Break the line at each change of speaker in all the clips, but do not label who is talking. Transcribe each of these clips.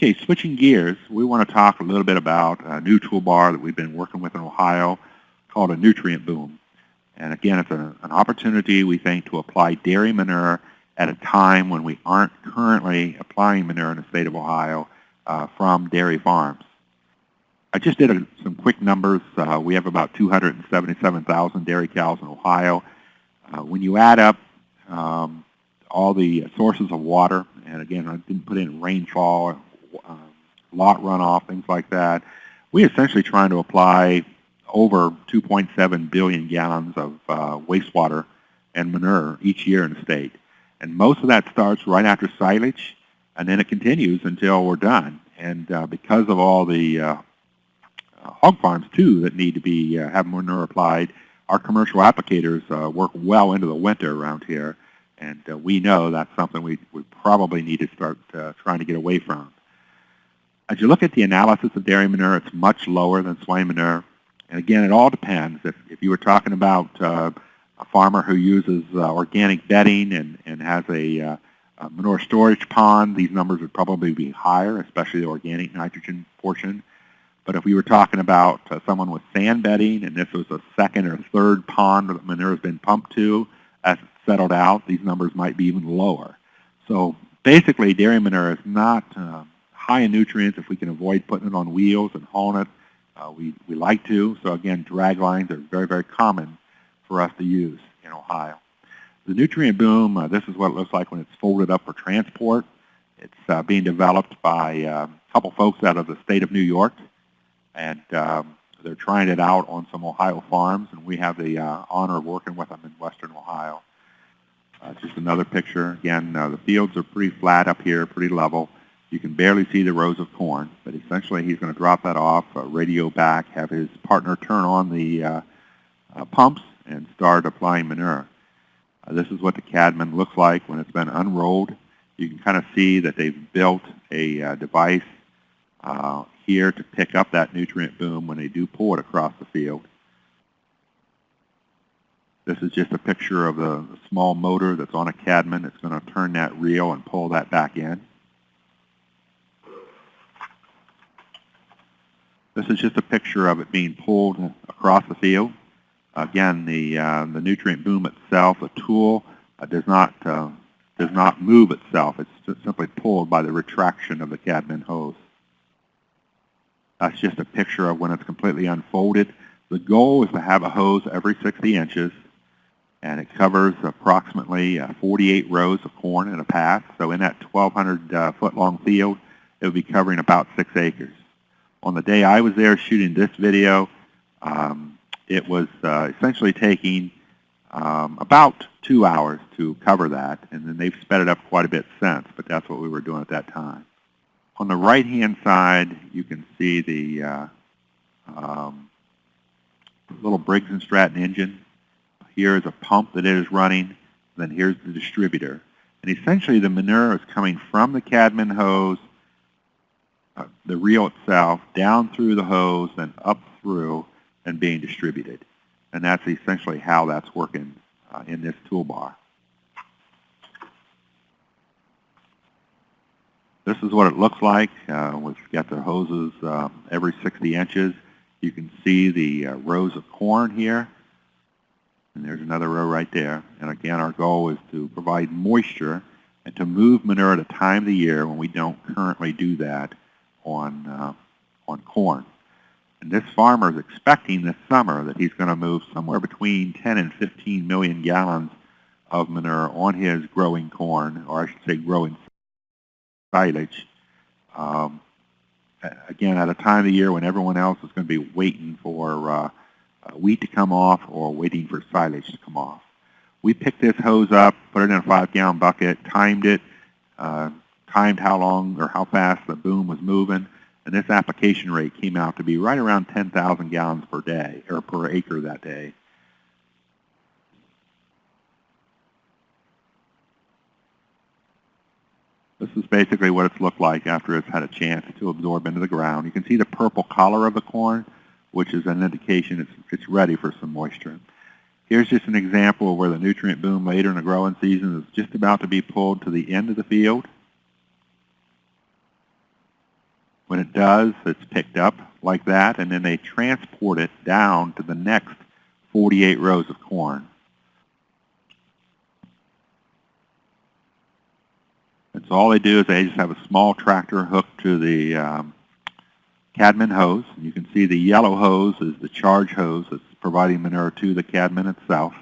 Okay, switching gears, we want to talk a little bit about a new toolbar that we've been working with in Ohio called a nutrient boom. And again, it's a, an opportunity, we think, to apply dairy manure at a time when we aren't currently applying manure in the state of Ohio uh, from dairy farms. I just did a, some quick numbers. Uh, we have about 277,000 dairy cows in Ohio. Uh, when you add up um, all the sources of water, and again, I didn't put in rainfall, uh, lot runoff, things like that, we essentially trying to apply over 2.7 billion gallons of uh, wastewater and manure each year in the state. And most of that starts right after silage, and then it continues until we're done. And uh, because of all the uh, hog farms, too, that need to be uh, have manure applied, our commercial applicators uh, work well into the winter around here. And uh, we know that's something we, we probably need to start trying to get away from. As you look at the analysis of dairy manure, it's much lower than swine manure. And again, it all depends. If, if you were talking about uh, a farmer who uses uh, organic bedding and, and has a, uh, a, manure storage pond, these numbers would probably be higher, especially the organic nitrogen portion. But if we were talking about uh, someone with sand bedding and this was a second or third pond that manure has been pumped to, as it's settled out, these numbers might be even lower. So basically, dairy manure is not uh, high in nutrients if we can avoid putting it on wheels and hauling it uh, we, we like to, so again, drag lines are very, very common for us to use in Ohio. The nutrient boom, uh, this is what it looks like when it's folded up for transport. It's uh, being developed by uh, a couple folks out of the state of New York, and um, they're trying it out on some Ohio farms, and we have the uh, honor of working with them in western Ohio. Uh, just another picture. Again, the fields are pretty flat up here, pretty level. You can barely see the rows of corn, but essentially he's going to drop that off, uh, radio back, have his partner turn on the uh, uh, pumps, and start applying manure. Uh, this is what the Cadman looks like when it's been unrolled. You can kind of see that they've built a uh, device uh, here to pick up that nutrient boom when they do pull it across the field. This is just a picture of the small motor that's on a Cadman that's going to turn that reel and pull that back in. This is just a picture of it being pulled across the field. Again, the, uh, the nutrient boom itself, the tool, uh, does, not, uh, does not move itself. It's simply pulled by the retraction of the Cadman hose. That's just a picture of when it's completely unfolded. The goal is to have a hose every 60 inches, and it covers approximately uh, 48 rows of corn in a path. So in that 1,200 uh, foot long field, it would be covering about six acres on the day I was there shooting this video, um, it was uh, essentially taking um, about two hours to cover that, and then they've sped it up quite a bit since, but that's what we were doing at that time. On the right-hand side, you can see the uh, um, little Briggs & Stratton engine. Here is a pump that it is running, and then here's the distributor. And essentially the manure is coming from the Cadman hose the reel itself down through the hose and up through and being distributed. And that's essentially how that's working uh, in this toolbar. This is what it looks like. Uh, we've got the hoses uh, every 60 inches. You can see the uh, rows of corn here. And there's another row right there. And again, our goal is to provide moisture and to move manure at a time of the year when we don't currently do that on, uh, on corn. And this farmer is expecting this summer that he's going to move somewhere between 10 and 15 million gallons of manure on his growing corn, or I should say growing silage. Um, again, at a time of the year when everyone else is going to be waiting for uh, uh, wheat to come off or waiting for silage to come off. We picked this hose up, put it in a five-gallon bucket, timed it, uh, timed how long or how fast the boom was moving, and this application rate came out to be right around 10,000 gallons per day or per acre that day. This is basically what it's looked like after it's had a chance to absorb into the ground. You can see the purple color of the corn, which is an indication it's, it's ready for some moisture. Here's just an example of where the nutrient boom later in the growing season is just about to be pulled to the end of the field. When it does, it's picked up like that, and then they transport it down to the next 48 rows of corn. And so all they do is they just have a small tractor hooked to the um, Cadman hose. You can see the yellow hose is the charge hose that's providing manure to the Cadman itself.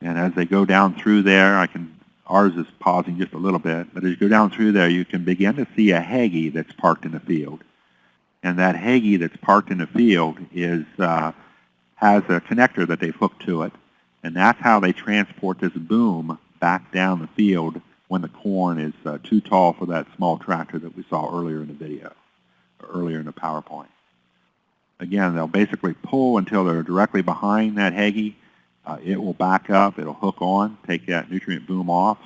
And as they go down through there, I can ours is pausing just a little bit, but as you go down through there, you can begin to see a Hagie that's parked in the field. And that Hagie that's parked in the field is uh, has a connector that they've hooked to it, and that's how they transport this boom back down the field when the corn is uh, too tall for that small tractor that we saw earlier in the video, earlier in the PowerPoint. Again, they'll basically pull until they're directly behind that Hagie. Uh, it will back up, it'll hook on, take that nutrient boom off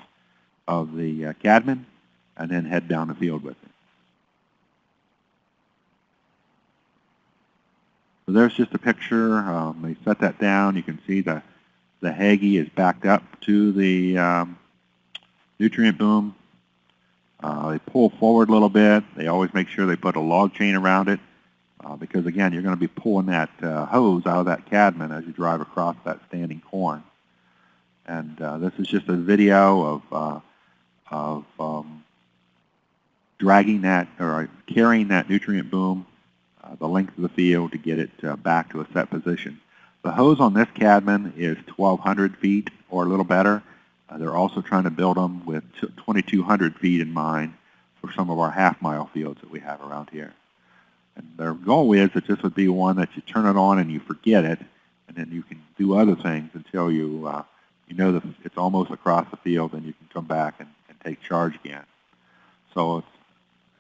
of the uh, Cadman, and then head down the field with it. So there's just a picture. Um, they set that down. You can see the, the Hagie is backed up to the um, nutrient boom. Uh, they pull forward a little bit. They always make sure they put a log chain around it uh, because, again, you're going to be pulling that uh, hose out of that cadman as you drive across that standing corn. And uh, this is just a video of, uh, of um, dragging that or carrying that nutrient boom uh, the length of the field to get it uh, back to a set position. The hose on this cadman is 1,200 feet or a little better. Uh, they're also trying to build them with 2,200 feet in mind for some of our half-mile fields that we have around here. And their goal is that this would be one that you turn it on and you forget it, and then you can do other things until you uh, you know that it's almost across the field, and you can come back and, and take charge again. So it's,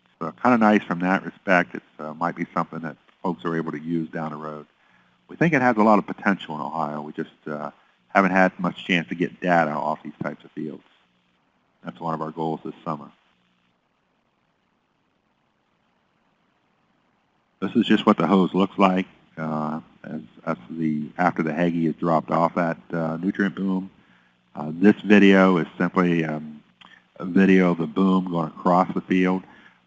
it's uh, kind of nice from that respect. It uh, might be something that folks are able to use down the road. We think it has a lot of potential in Ohio. We just uh, haven't had much chance to get data off these types of fields. That's one of our goals this summer. This is just what the hose looks like uh, as, as, the after the Hagie is dropped off at uh, nutrient boom. Uh, this video is simply um, a video of the boom going across the field.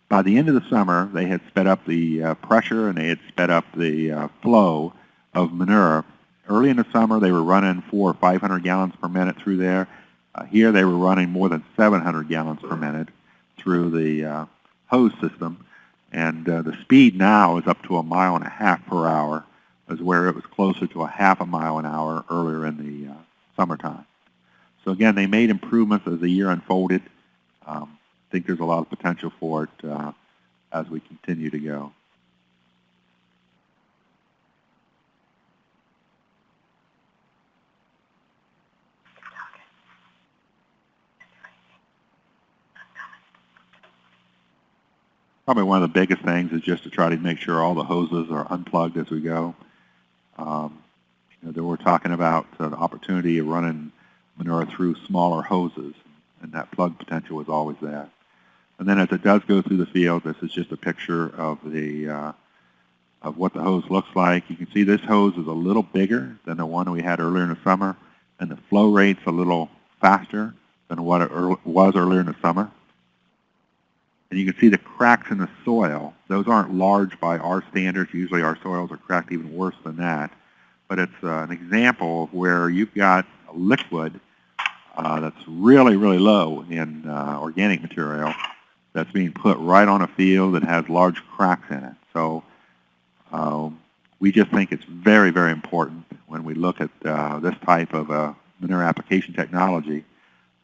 By the end of the summer, they had sped up the uh, pressure and they had sped up the uh, flow of manure Early in the summer, they were running four or 500 gallons per minute through there. Uh, here, they were running more than 700 gallons per minute through the hose system. And uh, the speed now is up to a mile and a half per hour, as where it was closer to a half a mile an hour earlier in the uh, summertime. So again, they made improvements as the year unfolded. Um, I think there's a lot of potential for it uh, as we continue to go. Probably one of the biggest things is just to try to make sure all the hoses are unplugged as we go. Um, you know, we're talking about uh, the opportunity of running manure through smaller hoses, and that plug potential is always there. And then as it does go through the field, this is just a picture of the uh, of what the hose looks like. You can see this hose is a little bigger than the one we had earlier in the summer, and the flow rate's a little faster than what it was earlier in the summer. And you can see the cracks in the soil. Those aren't large by our standards. Usually our soils are cracked even worse than that. But it's uh, an example of where you've got a liquid uh, that's really, really low in uh, organic material that's being put right on a field that has large cracks in it. So um, we just think it's very, very important when we look at uh, this type of uh, manure application technology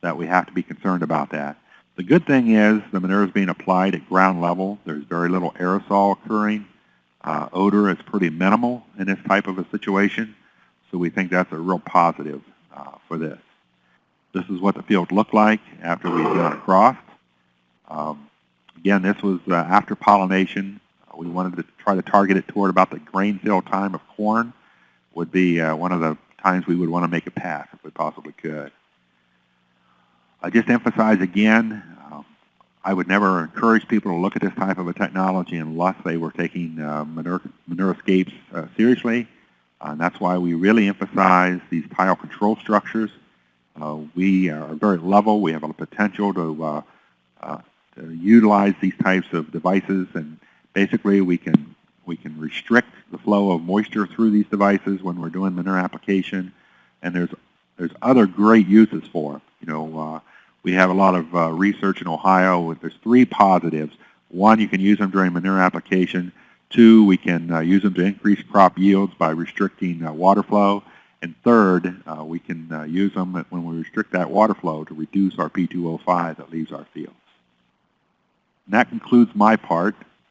that we have to be concerned about that. The good thing is the manure is being applied at ground level. There's very little aerosol occurring. Uh, odor is pretty minimal in this type of a situation, so we think that's a real positive uh, for this. This is what the field looked like after we got across. Um, again, this was uh, after pollination. Uh, we wanted to try to target it toward about the grain fill time of corn would be uh, one of the times we would want to make a pass if we possibly could. I just emphasize again, uh, I would never encourage people to look at this type of a technology unless they were taking uh, manure, ManureScapes uh, seriously. Uh, and that's why we really emphasize these tile control structures. Uh, we are very level. We have a potential to, uh, to utilize these types of devices, and basically we can we can restrict the flow of moisture through these devices when we're doing manure application, and there's there's other great uses for. it. You know, we have a lot of uh, research in Ohio. With, there's three positives. One, you can use them during manure application. Two, we can uh, use them to increase crop yields by restricting uh, water flow. And third, uh, we can uh, use them when we restrict that water flow to reduce our P2O5 that leaves our fields. And that concludes my part.